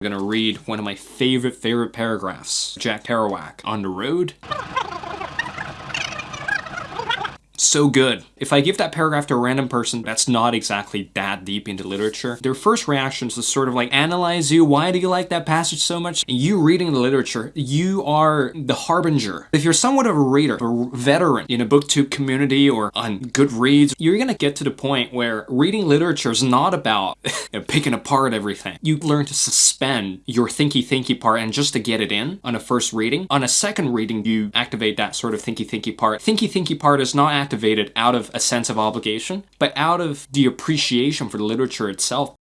I'm gonna read one of my favorite, favorite paragraphs. Jack Kerouac, On the Road. So good. If I give that paragraph to a random person that's not exactly that deep into literature, their first reaction is sort of like analyze you, why do you like that passage so much? And you reading the literature, you are the harbinger. If you're somewhat of a reader, a veteran in a booktube community or on Goodreads, you're gonna get to the point where reading literature is not about picking apart everything. You learn to suspend your thinky thinky part and just to get it in on a first reading. On a second reading, you activate that sort of thinky thinky part. Thinky thinky part is not activated out of a sense of obligation, but out of the appreciation for the literature itself.